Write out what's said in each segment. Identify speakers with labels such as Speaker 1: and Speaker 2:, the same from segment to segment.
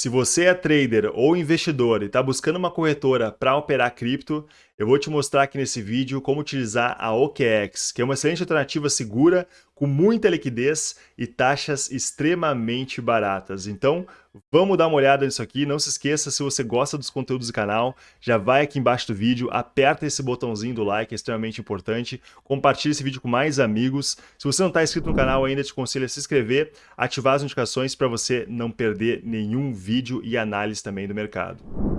Speaker 1: Se você é trader ou investidor e está buscando uma corretora para operar cripto, eu vou te mostrar aqui nesse vídeo como utilizar a OKEx, que é uma excelente alternativa segura, com muita liquidez e taxas extremamente baratas. Então, vamos dar uma olhada nisso aqui. Não se esqueça, se você gosta dos conteúdos do canal, já vai aqui embaixo do vídeo, aperta esse botãozinho do like, é extremamente importante. Compartilhe esse vídeo com mais amigos. Se você não está inscrito no canal ainda, te aconselho a se inscrever, ativar as notificações para você não perder nenhum vídeo e análise também do mercado.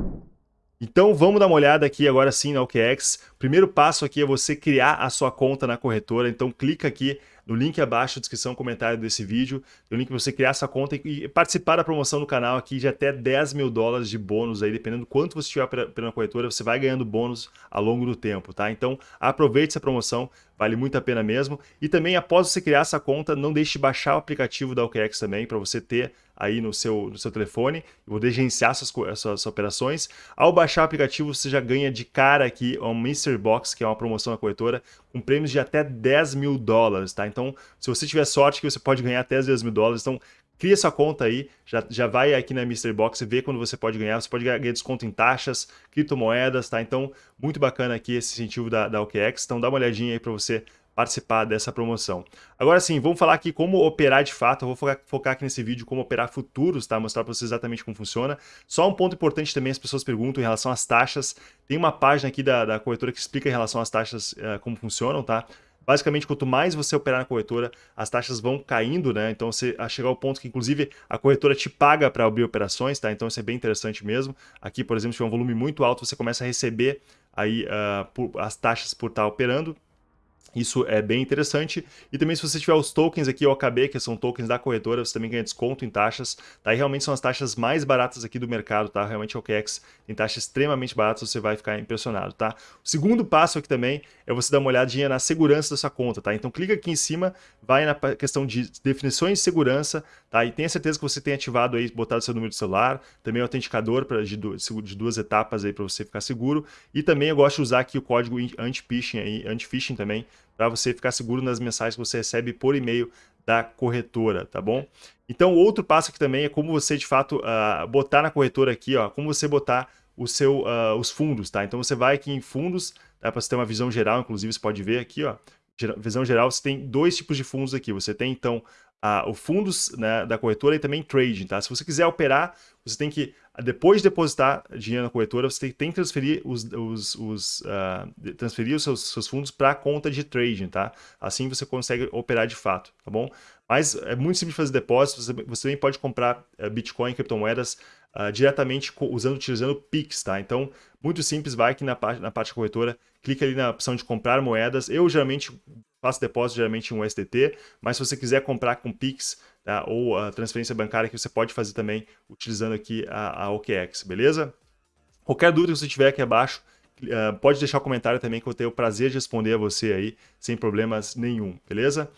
Speaker 1: Então vamos dar uma olhada aqui agora sim na OKEx. Primeiro passo aqui é você criar a sua conta na corretora, então clica aqui no link abaixo, descrição, comentário desse vídeo, o link para você criar essa conta e participar da promoção do canal aqui de até 10 mil dólares de bônus aí, dependendo do quanto você estiver pela corretora, você vai ganhando bônus ao longo do tempo, tá? Então aproveite essa promoção, vale muito a pena mesmo. E também após você criar essa conta, não deixe de baixar o aplicativo da OKEx também, para você ter aí no seu, no seu telefone, poder gerenciar suas, suas, suas, operações. Ao baixar o aplicativo, você já ganha de cara aqui um Mystery Box, que é uma promoção da corretora, com prêmios de até 10 mil dólares, tá? Então, se você tiver sorte que você pode ganhar até 10 mil dólares, então cria sua conta aí, já, já vai aqui na Mystery Box e vê quando você pode ganhar. Você pode ganhar desconto em taxas, criptomoedas, tá? Então, muito bacana aqui esse incentivo da, da OKEx. Então, dá uma olhadinha aí para você participar dessa promoção. Agora sim, vamos falar aqui como operar de fato. Eu vou focar, focar aqui nesse vídeo como operar futuros, tá? Mostrar para vocês exatamente como funciona. Só um ponto importante também, as pessoas perguntam em relação às taxas. Tem uma página aqui da, da corretora que explica em relação às taxas uh, como funcionam, tá? Basicamente, quanto mais você operar na corretora, as taxas vão caindo, né? Então, você a chegar ao ponto que, inclusive, a corretora te paga para abrir operações, tá? Então, isso é bem interessante mesmo. Aqui, por exemplo, se tiver um volume muito alto, você começa a receber aí uh, por, as taxas por estar operando. Isso é bem interessante. E também se você tiver os tokens aqui, OKB, que são tokens da corretora, você também ganha desconto em taxas. Tá? E realmente são as taxas mais baratas aqui do mercado, tá? Realmente a OKEx tem taxas extremamente baratas, você vai ficar impressionado, tá? O segundo passo aqui também é você dar uma olhadinha na segurança da sua conta, tá? Então clica aqui em cima, vai na questão de definições de segurança, tá? E tenha certeza que você tem ativado aí, botado seu número de celular, também o autenticador pra, de, duas, de duas etapas aí para você ficar seguro. E também eu gosto de usar aqui o código anti-phishing aí, anti-phishing também, para você ficar seguro nas mensagens que você recebe por e-mail da corretora, tá bom? Então, outro passo aqui também é como você, de fato, uh, botar na corretora aqui, ó, como você botar o seu, uh, os fundos, tá? Então, você vai aqui em fundos, tá? para você ter uma visão geral, inclusive, você pode ver aqui, ó, visão geral, você tem dois tipos de fundos aqui. Você tem, então, uh, o fundos né, da corretora e também trading, tá? Se você quiser operar, você tem que, depois de depositar dinheiro na corretora, você tem, tem que transferir os, os, os uh, transferir os seus, seus fundos para a conta de trading, tá? Assim você consegue operar de fato, tá bom? Mas é muito simples fazer depósitos, você, você também pode comprar uh, Bitcoin, criptomoedas, uh, diretamente usando, utilizando Pix, tá? Então, muito simples, vai aqui na, na parte corretora, clica ali na opção de comprar moedas. Eu geralmente faço depósito geralmente em um mas se você quiser comprar com Pix tá? ou a transferência bancária, que você pode fazer também utilizando aqui a, a OKEx, beleza? Qualquer dúvida que você tiver aqui abaixo, uh, pode deixar um comentário também que eu tenho o prazer de responder a você aí, sem problemas nenhum, beleza?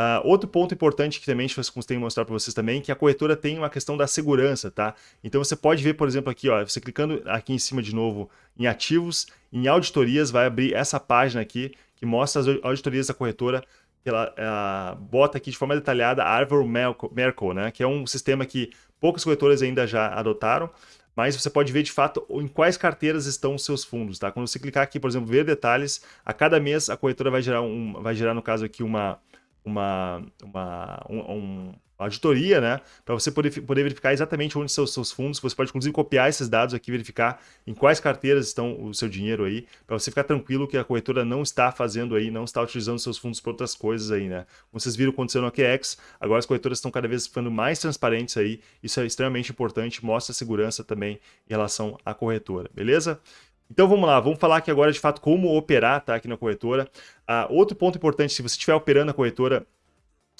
Speaker 1: Uh, outro ponto importante que também a gente tem que mostrar para vocês também, que a corretora tem uma questão da segurança, tá? Então você pode ver, por exemplo, aqui, ó, você clicando aqui em cima de novo em ativos, em auditorias, vai abrir essa página aqui, que mostra as auditorias da corretora, ela, ela bota aqui de forma detalhada a Arvor Merkle, né? Que é um sistema que poucas corretoras ainda já adotaram, mas você pode ver de fato em quais carteiras estão os seus fundos, tá? Quando você clicar aqui, por exemplo, ver detalhes, a cada mês a corretora vai gerar, um, vai gerar no caso aqui uma, uma, uma, um, uma auditoria, né? Para você poder, poder verificar exatamente onde estão os seus fundos. Você pode, inclusive, copiar esses dados aqui, verificar em quais carteiras estão o seu dinheiro aí, para você ficar tranquilo que a corretora não está fazendo aí, não está utilizando seus fundos para outras coisas aí, né? Como vocês viram acontecendo no AQX, agora as corretoras estão cada vez ficando mais transparentes aí. Isso é extremamente importante, mostra segurança também em relação à corretora, beleza? Então vamos lá, vamos falar aqui agora de fato como operar tá, aqui na corretora. Uh, outro ponto importante, se você estiver operando a corretora,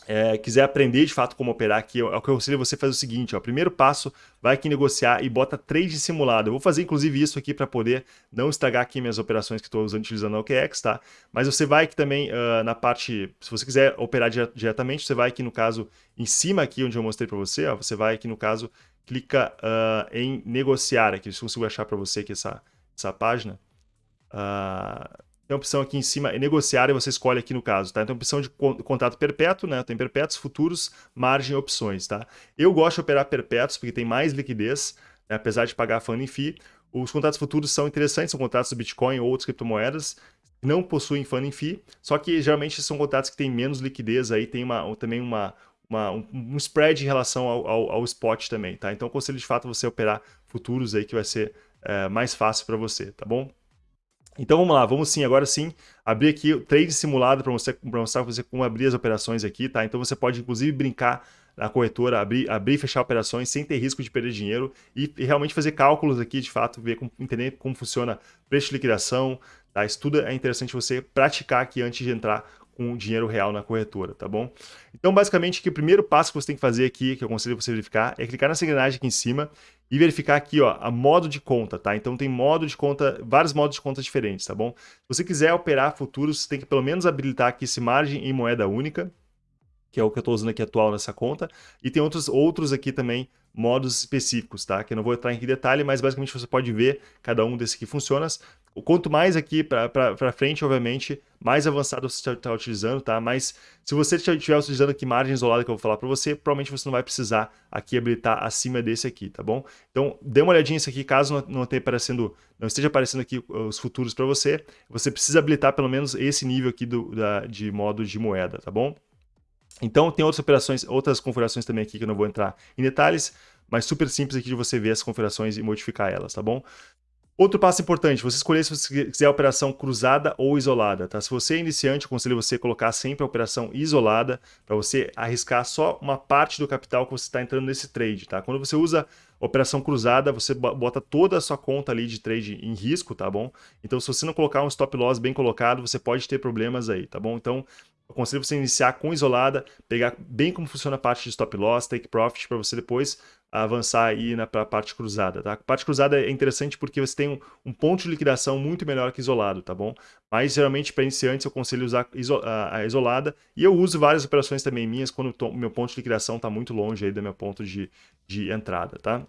Speaker 1: é, quiser aprender de fato como operar aqui, é o que eu aconselho você fazer o seguinte, ó, primeiro passo, vai aqui negociar e bota trade simulado. Eu vou fazer inclusive isso aqui para poder não estragar aqui minhas operações que estou usando utilizando a OKEx, tá? Mas você vai aqui também uh, na parte, se você quiser operar diretamente, você vai aqui no caso, em cima aqui onde eu mostrei para você, ó, você vai aqui no caso, clica uh, em negociar aqui, se eu consigo achar para você aqui essa essa página. Uh, tem a opção aqui em cima, negociar, e você escolhe aqui no caso, tá? Então, opção de contrato perpétuo, né? Tem perpétuos, futuros, margem opções, tá? Eu gosto de operar perpétuos porque tem mais liquidez, né? apesar de pagar funding fee. Os contratos futuros são interessantes, são contratos do Bitcoin ou outras criptomoedas, não possuem funding fee, só que geralmente são contratos que têm menos liquidez, aí tem uma, também uma, uma, um, um, spread em relação ao, ao, ao, spot também, tá? Então, aconselho de fato você operar futuros aí que vai ser é, mais fácil para você, tá bom? Então vamos lá, vamos sim, agora sim, abrir aqui o trade simulado para mostrar para você como abrir as operações aqui, tá? Então você pode inclusive brincar na corretora, abrir, abrir e fechar operações sem ter risco de perder dinheiro e, e realmente fazer cálculos aqui, de fato, ver como, entender como funciona preço de liquidação, tá? Isso tudo é interessante você praticar aqui antes de entrar com dinheiro real na corretora, tá bom? Então, basicamente, que o primeiro passo que você tem que fazer aqui, que eu aconselho você verificar, é clicar nessa engrenagem aqui em cima e verificar aqui, ó, a modo de conta, tá? Então tem modo de conta, vários modos de conta diferentes, tá bom? Se você quiser operar futuros, você tem que pelo menos habilitar aqui esse margem em moeda única, que é o que eu estou usando aqui atual nessa conta, e tem outros, outros aqui também, modos específicos, tá? Que eu não vou entrar em detalhe, mas basicamente você pode ver cada um desses que funciona. Quanto mais aqui para frente, obviamente, mais avançado você está utilizando, tá? Mas se você estiver utilizando aqui margem isolada que eu vou falar para você, provavelmente você não vai precisar aqui habilitar acima desse aqui, tá bom? Então, dê uma olhadinha nisso aqui, caso não, não, aparecendo, não esteja aparecendo aqui os futuros para você, você precisa habilitar pelo menos esse nível aqui do, da, de modo de moeda, tá bom? Então, tem outras operações, outras configurações também aqui que eu não vou entrar em detalhes, mas super simples aqui de você ver as configurações e modificar elas, tá bom? Outro passo importante, você escolher se você quiser a operação cruzada ou isolada. Tá? Se você é iniciante, eu aconselho você colocar sempre a operação isolada para você arriscar só uma parte do capital que você está entrando nesse trade. Tá? Quando você usa operação cruzada, você bota toda a sua conta ali de trade em risco, tá bom? Então, se você não colocar um stop loss bem colocado, você pode ter problemas aí, tá bom? Então, eu aconselho você iniciar com isolada, pegar bem como funciona a parte de stop loss, take profit, para você depois avançar aí na parte cruzada, tá? Parte cruzada é interessante porque você tem um, um, ponto de liquidação muito melhor que isolado, tá bom? Mas geralmente para iniciantes eu aconselho usar iso a, a, isolada e eu uso várias operações também minhas quando o meu ponto de liquidação está muito longe aí do meu ponto de, de entrada, tá?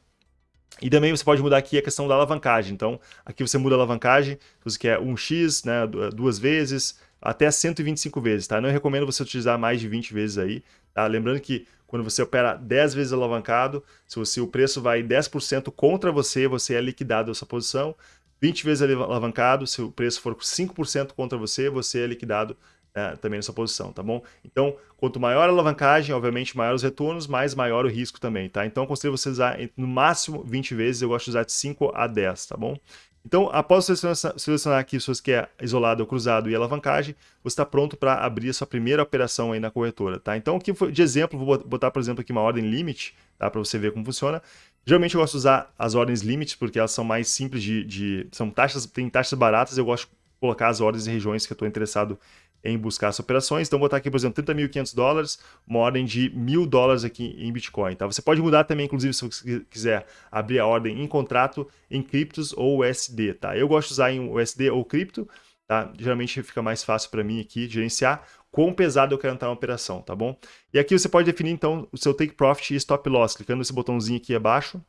Speaker 1: E também você pode mudar aqui a questão da alavancagem. Então, aqui você muda a alavancagem, você quer 1x, né, duas vezes, até 125 vezes, tá? Não recomendo você utilizar mais de 20 vezes aí, tá? Lembrando que quando você opera 10 vezes alavancado, se você, o preço vai 10% contra você, você é liquidado essa posição. 20 vezes alavancado, se o preço for 5% contra você, você é liquidado é, também nessa posição, tá bom? Então, quanto maior a alavancagem, obviamente maior os retornos, mais maior o risco também, tá? Então, aconselho você usar no máximo 20 vezes, eu gosto de usar de 5 a 10, tá bom? Então, após selecionar, selecionar aqui se você quer isolado ou cruzado e alavancagem, você está pronto para abrir a sua primeira operação aí na corretora, tá? Então, aqui de exemplo, vou botar, por exemplo, aqui uma ordem limit, tá? Para você ver como funciona. Geralmente eu gosto de usar as ordens limit, porque elas são mais simples de... de são taxas, tem taxas baratas, eu gosto de colocar as ordens em regiões que eu estou interessado em buscar as operações. Então, vou botar aqui, por exemplo, 30.500 dólares, uma ordem de mil dólares aqui em Bitcoin. Tá? Você pode mudar também, inclusive, se você quiser abrir a ordem em contrato em criptos ou USD. Tá? Eu gosto de usar em USD ou cripto, tá? geralmente fica mais fácil para mim aqui gerenciar quão pesado eu quero entrar na operação, tá bom? E aqui você pode definir, então, o seu take profit e stop loss, clicando nesse botãozinho aqui abaixo,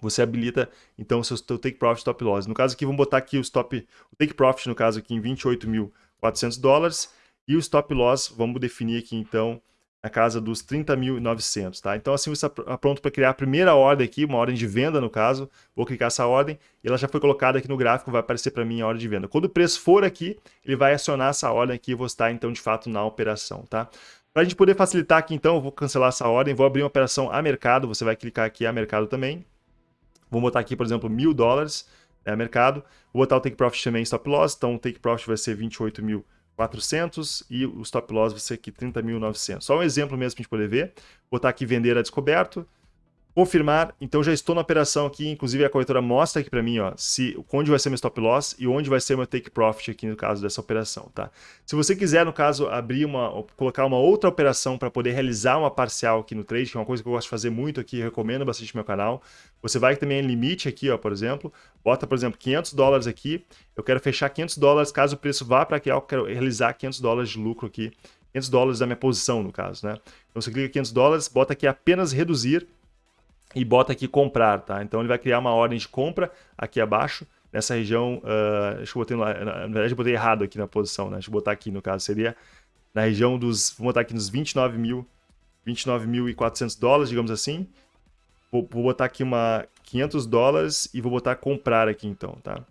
Speaker 1: você habilita então o seu, take profit stop loss. No caso aqui, vamos botar aqui o stop, o take profit no caso aqui em 28 mil 400 dólares. E o stop loss, vamos definir aqui então na casa dos 30.900, tá? Então assim você está pronto para criar a primeira ordem aqui, uma ordem de venda no caso. Vou clicar essa ordem e ela já foi colocada aqui no gráfico, vai aparecer para mim a ordem de venda. Quando o preço for aqui, ele vai acionar essa ordem aqui e vou estar então de fato na operação, tá? Para a gente poder facilitar aqui então, eu vou cancelar essa ordem, vou abrir uma operação a mercado, você vai clicar aqui a mercado também. Vou botar aqui, por exemplo, mil dólares, é, mercado. O take profit também stop loss, então o take profit vai ser 28.400 e o stop loss vai ser aqui 30.900. Só um exemplo mesmo para a gente poder ver. Vou botar aqui vender a descoberto. Confirmar, então já estou na operação aqui, inclusive a corretora mostra aqui para mim, ó, se, onde vai ser meu stop loss e onde vai ser meu take profit aqui no caso dessa operação, tá? Se você quiser, no caso, abrir uma, colocar uma outra operação para poder realizar uma parcial aqui no trade, que é uma coisa que eu gosto de fazer muito aqui, recomendo bastante meu canal, você vai também em limite aqui, ó, por exemplo, bota, por exemplo, 500 dólares aqui, eu quero fechar 500 dólares, caso o preço vá para aqui, eu quero realizar 500 dólares de lucro aqui, 500 dólares da minha posição, no caso, né? Então você clica 500 dólares, bota aqui apenas reduzir, e bota aqui comprar, tá? Então ele vai criar uma ordem de compra aqui abaixo nessa região, uh, deixa eu botar, na, verdade eu botei errado aqui na posição, né? Deixa eu botar aqui no caso, seria na região dos, vou botar aqui nos 29 mil, 29.400 dólares, digamos assim. Vou, vou, botar aqui uma 500 dólares e vou botar comprar aqui então, tá?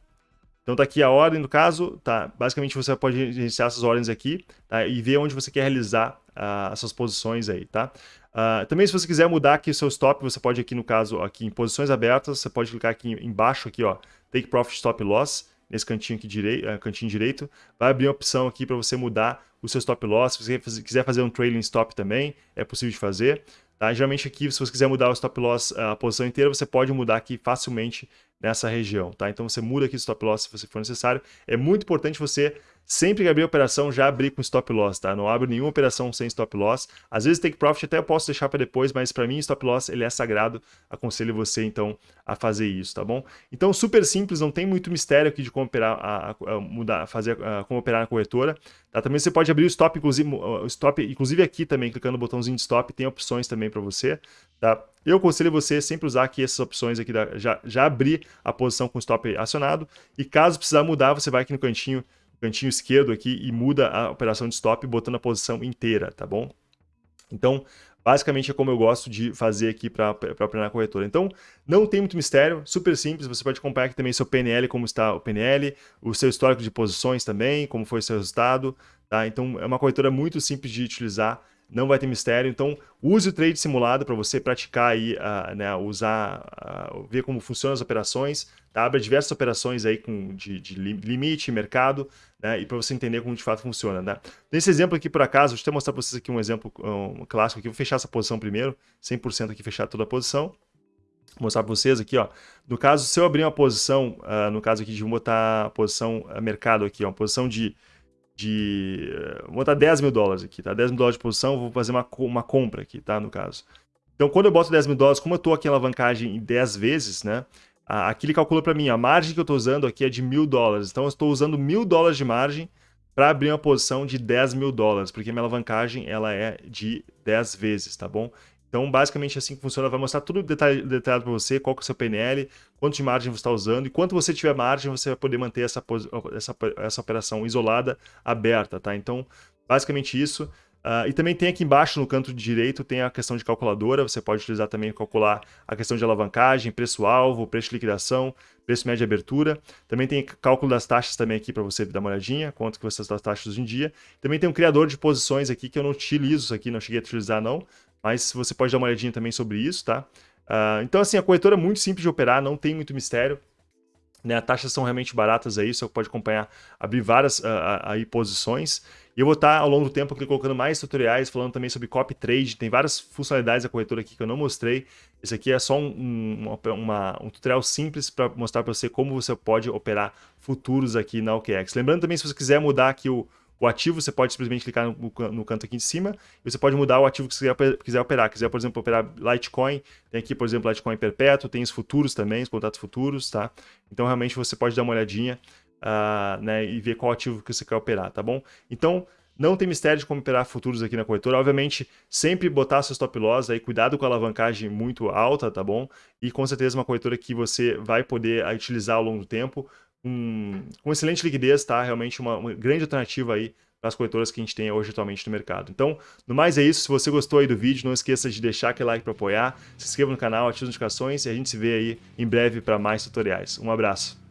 Speaker 1: Então tá aqui a ordem no caso, tá? Basicamente você pode iniciar essas ordens aqui tá? e ver onde você quer realizar uh, essas posições aí, tá? Uh, também se você quiser mudar aqui o seu stop, você pode aqui no caso, aqui em posições abertas, você pode clicar aqui embaixo aqui, ó, Take Profit Stop Loss, nesse cantinho aqui direito, uh, cantinho direito, vai abrir uma opção aqui para você mudar o seu stop loss. Se você quiser fazer um trailing stop também, é possível de fazer. Tá? Geralmente aqui, se você quiser mudar o stop loss, a posição inteira, você pode mudar aqui facilmente nessa região. Tá? Então você muda aqui o stop loss se for necessário. É muito importante você Sempre que abrir operação, já abrir com stop loss, tá? Não abro nenhuma operação sem stop loss. Às vezes take profit até eu posso deixar para depois, mas para mim stop loss ele é sagrado. Aconselho você então a fazer isso, tá bom? Então super simples, não tem muito mistério aqui de como operar, a, a mudar, fazer, a, como operar na corretora. Tá? Também você pode abrir o stop, inclusive, o stop, inclusive aqui também, clicando no botãozinho de stop, tem opções também para você, tá? Eu aconselho você sempre usar aqui essas opções aqui, da, já, já abrir a posição com stop acionado, e caso precisar mudar, você vai aqui no cantinho cantinho esquerdo aqui e muda a operação de stop botando a posição inteira, tá bom? Então, basicamente é como eu gosto de fazer aqui para na corretora. Então, não tem muito mistério, super simples, você pode acompanhar aqui também seu PNL, como está o PNL, o seu histórico de posições também, como foi o seu resultado, tá? Então, é uma corretora muito simples de utilizar, não vai ter mistério. Então, use o trade simulado para você praticar aí, uh, né, usar, uh, ver como funcionam as operações, tá? Abra diversas operações aí com, de, de limite, mercado, né, e para você entender como de fato funciona, né? Nesse exemplo aqui, por acaso, deixa eu mostrar para vocês aqui um exemplo um clássico aqui, vou fechar essa posição primeiro, 100% aqui, fechar toda a posição. Vou mostrar para vocês aqui, ó. No caso, se eu abrir uma posição, uh, no caso aqui de botar a posição mercado aqui, ó, uma posição de de... Vou botar 10 mil dólares aqui, tá? 10 mil dólares de posição, vou fazer uma, uma compra aqui, tá? No caso. Então, quando eu boto 10 mil dólares, como eu estou aqui em alavancagem em 10 vezes, né? Aqui ele calcula para mim, a margem que eu estou usando aqui é de mil dólares. Então, eu estou usando mil dólares de margem para abrir uma posição de 10 mil dólares, porque minha alavancagem ela é de 10 vezes, tá bom? Então, basicamente assim que funciona, vai mostrar tudo detalhado para você, qual que é o seu PNL, quanto de margem você está usando, e quanto você tiver margem, você vai poder manter essa, essa, essa operação isolada, aberta, tá? Então, basicamente isso. Uh, e também tem aqui embaixo, no canto direito, tem a questão de calculadora, você pode utilizar também calcular a questão de alavancagem, preço-alvo, preço de liquidação, preço médio de abertura. Também tem cálculo das taxas também aqui para você dar uma olhadinha, quanto que você está as taxas hoje em dia. Também tem um criador de posições aqui que eu não utilizo isso aqui, não cheguei a utilizar não, mas você pode dar uma olhadinha também sobre isso, tá? Uh, então, assim, a corretora é muito simples de operar, não tem muito mistério. Né, as taxas são realmente baratas aí, você pode acompanhar, abrir várias uh, aí posições. E eu vou estar ao longo do tempo aqui colocando mais tutoriais, falando também sobre copy trade. Tem várias funcionalidades da corretora aqui que eu não mostrei. Esse aqui é só um, uma, um tutorial simples para mostrar para você como você pode operar futuros aqui na OKEx. Lembrando também, se você quiser mudar aqui o, o ativo, você pode simplesmente clicar no, no, canto aqui de cima e você pode mudar o ativo que você quiser, operar. Quiser, por exemplo, operar Litecoin, tem aqui, por exemplo, Litecoin perpétuo, tem os futuros também, os contratos futuros, tá? Então, realmente, você pode dar uma olhadinha uh, né, e ver qual ativo que você quer operar, tá bom? Então, não tem mistério de como operar futuros aqui na corretora. Obviamente, sempre botar seu stop loss aí, cuidado com a alavancagem muito alta, tá bom? E com certeza uma corretora que você vai poder utilizar ao longo do tempo um, com excelente liquidez, tá? Realmente uma, uma grande alternativa aí para as corretoras que a gente tem hoje atualmente no mercado. Então, no mais é isso. Se você gostou aí do vídeo, não esqueça de deixar aquele like para apoiar, se inscreva no canal, ative as notificações e a gente se vê aí em breve para mais tutoriais. Um abraço.